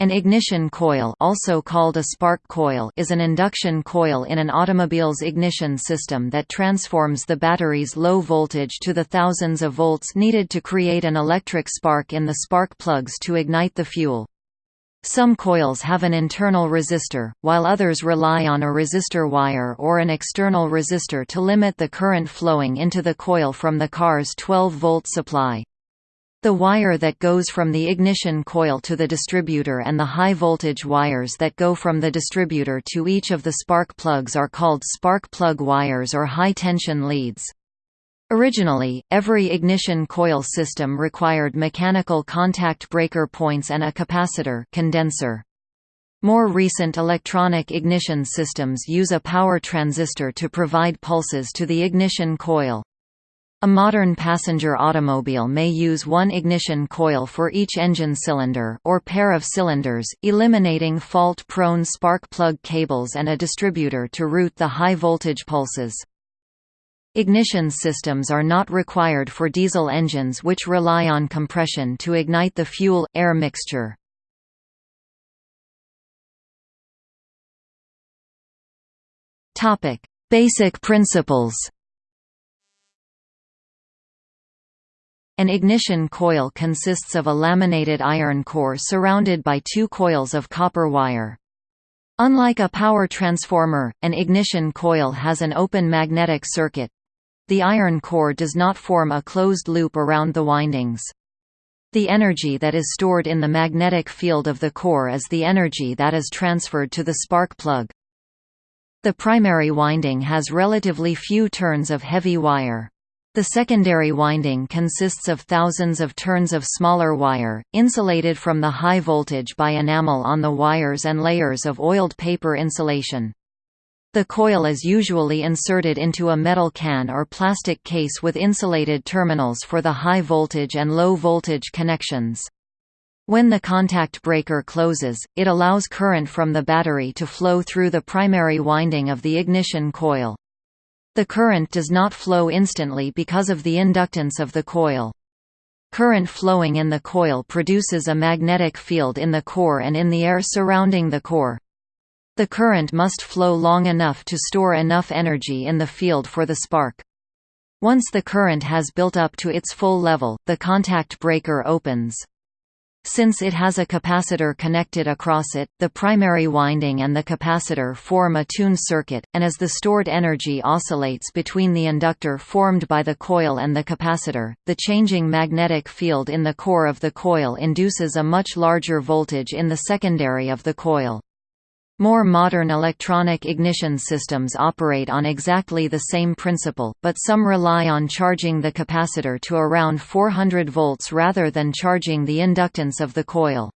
An ignition coil also called a spark coil is an induction coil in an automobile's ignition system that transforms the battery's low voltage to the thousands of volts needed to create an electric spark in the spark plugs to ignite the fuel. Some coils have an internal resistor, while others rely on a resistor wire or an external resistor to limit the current flowing into the coil from the car's 12-volt supply. The wire that goes from the ignition coil to the distributor and the high-voltage wires that go from the distributor to each of the spark plugs are called spark plug wires or high-tension leads. Originally, every ignition coil system required mechanical contact breaker points and a capacitor condenser. More recent electronic ignition systems use a power transistor to provide pulses to the ignition coil. A modern passenger automobile may use one ignition coil for each engine cylinder or pair of cylinders, eliminating fault-prone spark plug cables and a distributor to route the high-voltage pulses. Ignition systems are not required for diesel engines which rely on compression to ignite the fuel-air mixture. Basic principles An ignition coil consists of a laminated iron core surrounded by two coils of copper wire. Unlike a power transformer, an ignition coil has an open magnetic circuit. The iron core does not form a closed loop around the windings. The energy that is stored in the magnetic field of the core is the energy that is transferred to the spark plug. The primary winding has relatively few turns of heavy wire. The secondary winding consists of thousands of turns of smaller wire, insulated from the high voltage by enamel on the wires and layers of oiled paper insulation. The coil is usually inserted into a metal can or plastic case with insulated terminals for the high voltage and low voltage connections. When the contact breaker closes, it allows current from the battery to flow through the primary winding of the ignition coil. The current does not flow instantly because of the inductance of the coil. Current flowing in the coil produces a magnetic field in the core and in the air surrounding the core. The current must flow long enough to store enough energy in the field for the spark. Once the current has built up to its full level, the contact breaker opens. Since it has a capacitor connected across it, the primary winding and the capacitor form a tuned circuit, and as the stored energy oscillates between the inductor formed by the coil and the capacitor, the changing magnetic field in the core of the coil induces a much larger voltage in the secondary of the coil. More modern electronic ignition systems operate on exactly the same principle, but some rely on charging the capacitor to around 400 volts rather than charging the inductance of the coil.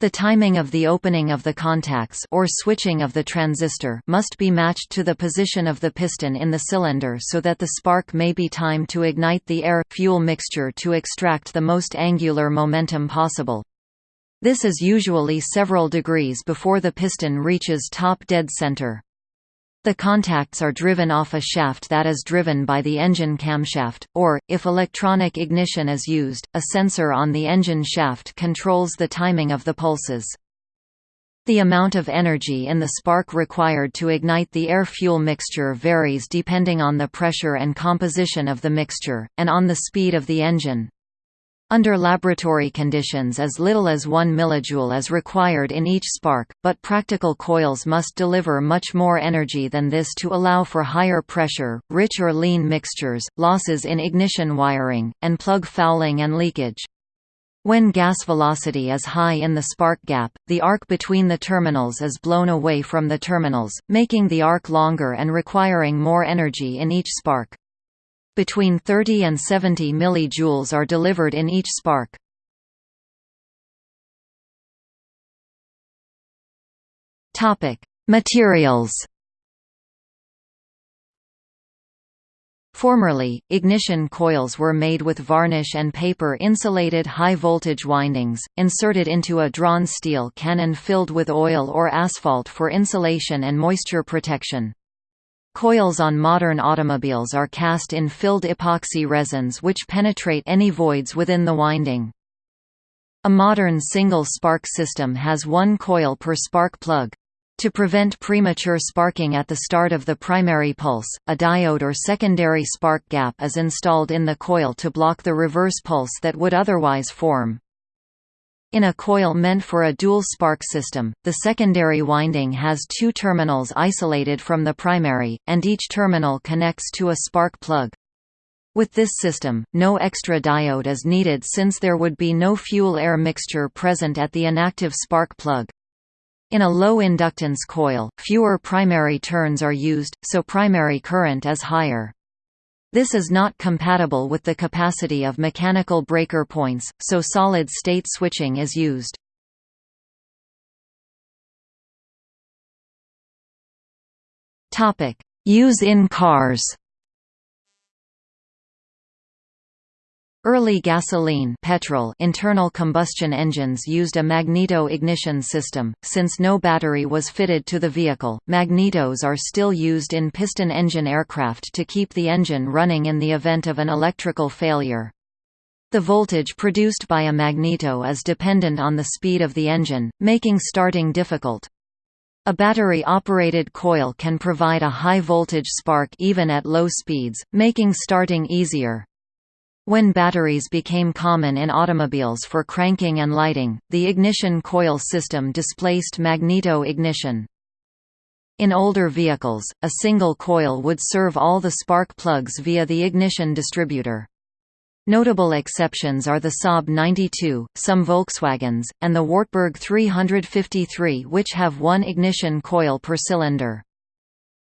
The timing of the opening of the contacts or switching of the transistor must be matched to the position of the piston in the cylinder so that the spark may be timed to ignite the air-fuel mixture to extract the most angular momentum possible. This is usually several degrees before the piston reaches top dead center. The contacts are driven off a shaft that is driven by the engine camshaft, or, if electronic ignition is used, a sensor on the engine shaft controls the timing of the pulses. The amount of energy in the spark required to ignite the air-fuel mixture varies depending on the pressure and composition of the mixture, and on the speed of the engine. Under laboratory conditions as little as 1 mJ is required in each spark, but practical coils must deliver much more energy than this to allow for higher pressure, rich or lean mixtures, losses in ignition wiring, and plug fouling and leakage. When gas velocity is high in the spark gap, the arc between the terminals is blown away from the terminals, making the arc longer and requiring more energy in each spark. Between 30 and 70 mJ are delivered in each spark. Topic: Materials. Formerly, ignition coils were made with varnish and paper-insulated high-voltage windings, inserted into a drawn steel cannon filled with oil or asphalt for insulation and moisture protection. Coils on modern automobiles are cast in filled epoxy resins which penetrate any voids within the winding. A modern single-spark system has one coil per spark plug. To prevent premature sparking at the start of the primary pulse, a diode or secondary spark gap is installed in the coil to block the reverse pulse that would otherwise form. In a coil meant for a dual spark system, the secondary winding has two terminals isolated from the primary, and each terminal connects to a spark plug. With this system, no extra diode is needed since there would be no fuel-air mixture present at the inactive spark plug. In a low inductance coil, fewer primary turns are used, so primary current is higher. This is not compatible with the capacity of mechanical breaker points, so solid-state switching is used. Use in cars Early gasoline petrol internal combustion engines used a magneto-ignition system. Since no battery was fitted to the vehicle, magnetos are still used in piston engine aircraft to keep the engine running in the event of an electrical failure. The voltage produced by a magneto is dependent on the speed of the engine, making starting difficult. A battery-operated coil can provide a high-voltage spark even at low speeds, making starting easier. When batteries became common in automobiles for cranking and lighting, the ignition coil system displaced magneto-ignition. In older vehicles, a single coil would serve all the spark plugs via the ignition distributor. Notable exceptions are the Saab 92, some Volkswagens, and the Wartburg 353 which have one ignition coil per cylinder.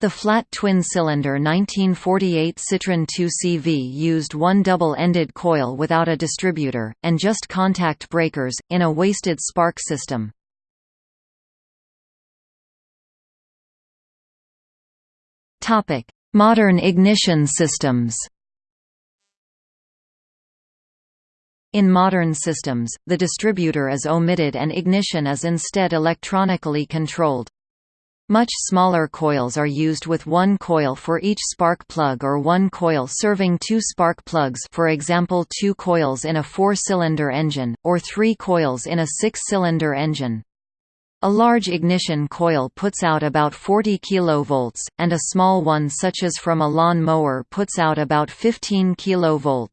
The flat twin-cylinder 1948 Citroën 2CV used one double-ended coil without a distributor, and just contact breakers, in a wasted spark system. Modern ignition systems In modern systems, the distributor is omitted and ignition is instead electronically controlled. Much smaller coils are used with one coil for each spark plug or one coil serving two spark plugs for example two coils in a four-cylinder engine, or three coils in a six-cylinder engine. A large ignition coil puts out about 40 kV, and a small one such as from a lawn mower puts out about 15 kV.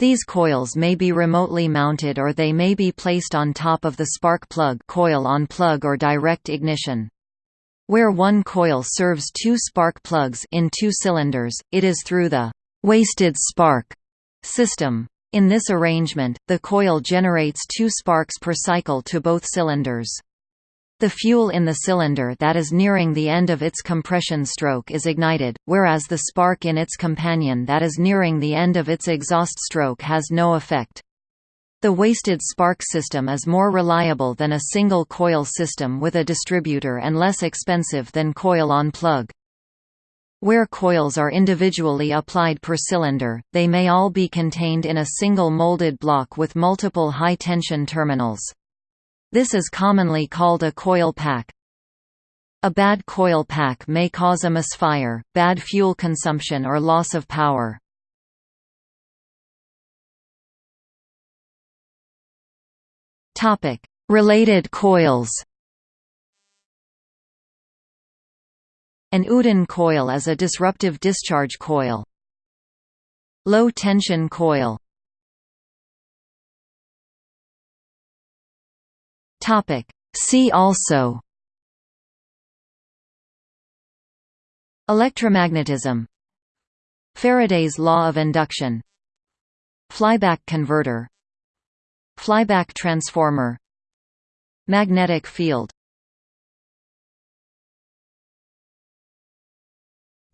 These coils may be remotely mounted or they may be placed on top of the spark plug coil on plug or direct ignition. Where one coil serves two spark plugs in two cylinders, it is through the «wasted spark» system. In this arrangement, the coil generates two sparks per cycle to both cylinders. The fuel in the cylinder that is nearing the end of its compression stroke is ignited, whereas the spark in its companion that is nearing the end of its exhaust stroke has no effect. The wasted spark system is more reliable than a single coil system with a distributor and less expensive than coil-on-plug. Where coils are individually applied per cylinder, they may all be contained in a single molded block with multiple high-tension terminals. This is commonly called a coil pack. A bad coil pack may cause a misfire, bad fuel consumption or loss of power. Topic: Related coils. An Oudin coil is a disruptive discharge coil. Low tension coil. Topic: See also Electromagnetism Faraday's law of induction Flyback converter Flyback transformer Magnetic field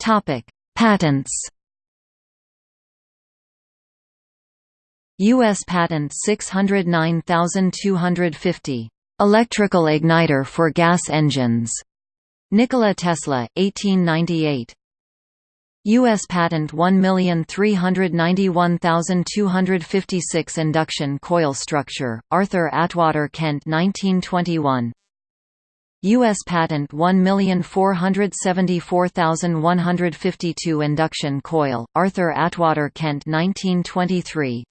Topic: Patents U.S. Patent 609250. Electrical igniter for gas engines. Nikola Tesla, 1898. U.S. Patent 1391256 Induction coil structure, Arthur Atwater Kent 1921 U.S. Patent 1474152 Induction coil, Arthur Atwater Kent 1923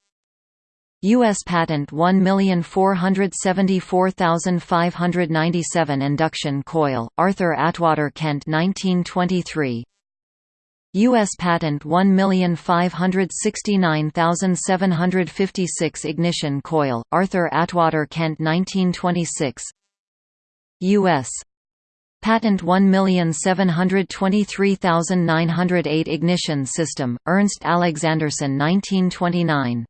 U.S. Patent 1474597 Induction coil, Arthur Atwater Kent 1923 U.S. Patent 1569756 Ignition coil, Arthur Atwater Kent 1926 U.S. Patent 1723908 Ignition system, Ernst Alexanderson 1929